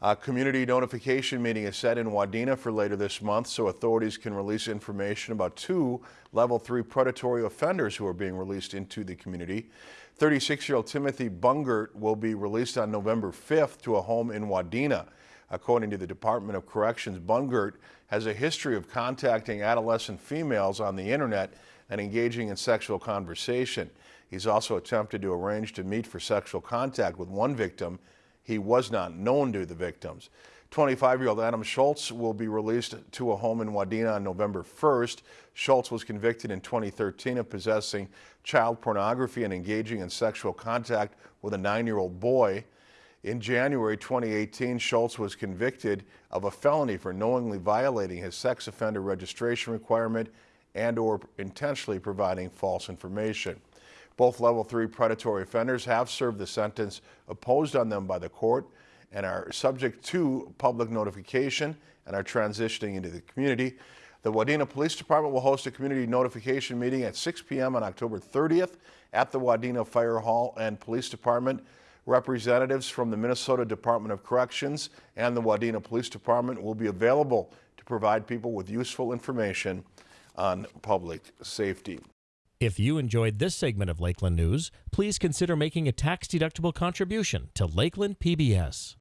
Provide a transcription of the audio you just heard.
A community notification meeting is set in Wadena for later this month so authorities can release information about two level three predatory offenders who are being released into the community. 36-year-old Timothy Bungert will be released on November 5th to a home in Wadena. According to the Department of Corrections, Bungert has a history of contacting adolescent females on the internet and engaging in sexual conversation. He's also attempted to arrange to meet for sexual contact with one victim he was not known to the victims. 25-year-old Adam Schultz will be released to a home in Wadena on November 1st. Schultz was convicted in 2013 of possessing child pornography and engaging in sexual contact with a nine-year-old boy. In January 2018, Schultz was convicted of a felony for knowingly violating his sex offender registration requirement and or intentionally providing false information. Both level three predatory offenders have served the sentence imposed on them by the court and are subject to public notification and are transitioning into the community. The Wadena Police Department will host a community notification meeting at 6 p.m. on October 30th at the Wadena Fire Hall and Police Department. Representatives from the Minnesota Department of Corrections and the Wadena Police Department will be available to provide people with useful information on public safety. If you enjoyed this segment of Lakeland News, please consider making a tax-deductible contribution to Lakeland PBS.